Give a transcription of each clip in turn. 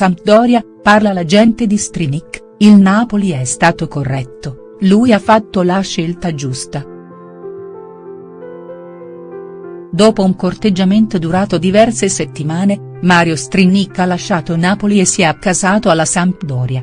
Sampdoria, parla l'agente di Strinic, il Napoli è stato corretto, lui ha fatto la scelta giusta. Dopo un corteggiamento durato diverse settimane, Mario Strinic ha lasciato Napoli e si è accasato alla Sampdoria.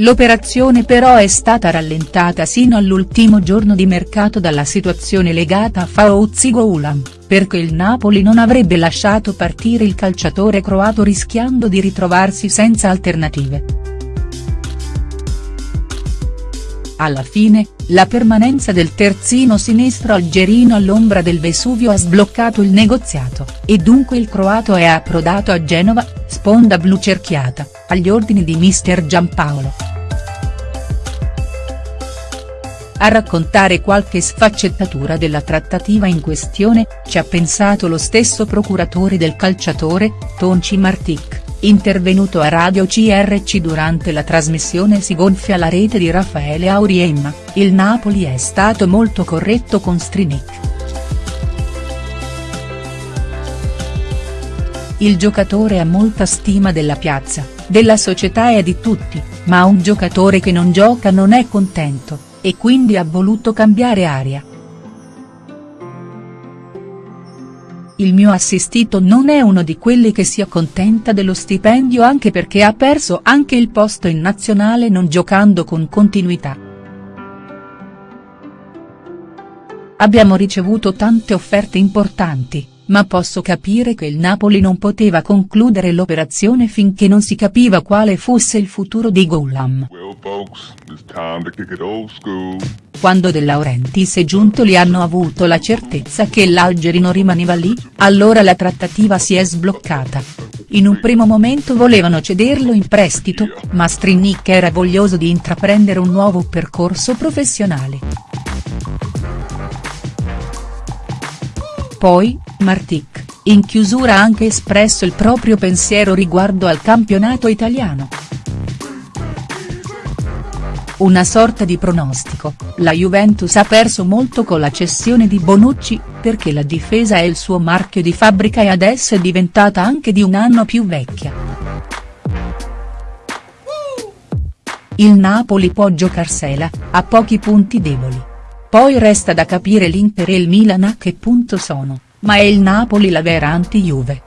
L'operazione però è stata rallentata sino all'ultimo giorno di mercato dalla situazione legata a Faouzi Goulam, perché il Napoli non avrebbe lasciato partire il calciatore croato rischiando di ritrovarsi senza alternative. Alla fine, la permanenza del terzino sinistro algerino all'ombra del Vesuvio ha sbloccato il negoziato, e dunque il croato è approdato a Genova, sponda blu cerchiata, agli ordini di mister Giampaolo. A raccontare qualche sfaccettatura della trattativa in questione, ci ha pensato lo stesso procuratore del calciatore, Tonci Martic, intervenuto a Radio CRC durante la trasmissione Si gonfia la rete di Raffaele Auriemma, il Napoli è stato molto corretto con Strinic. Il giocatore ha molta stima della piazza, della società e di tutti, ma un giocatore che non gioca non è contento e quindi ha voluto cambiare aria. Il mio assistito non è uno di quelli che si accontenta dello stipendio anche perché ha perso anche il posto in nazionale non giocando con continuità. Abbiamo ricevuto tante offerte importanti, ma posso capire che il Napoli non poteva concludere l'operazione finché non si capiva quale fosse il futuro di Goulam. Quando De Laurentiis e Giuntoli hanno avuto la certezza che l'Algerino rimaneva lì, allora la trattativa si è sbloccata. In un primo momento volevano cederlo in prestito, ma Strinic era voglioso di intraprendere un nuovo percorso professionale. Poi, Martic, in chiusura ha anche espresso il proprio pensiero riguardo al campionato italiano. Una sorta di pronostico, la Juventus ha perso molto con la cessione di Bonucci, perché la difesa è il suo marchio di fabbrica e adesso è diventata anche di un anno più vecchia. Il Napoli può giocarsela, ha pochi punti deboli. Poi resta da capire l'Inter e il Milan a che punto sono, ma è il Napoli la vera anti-Juve.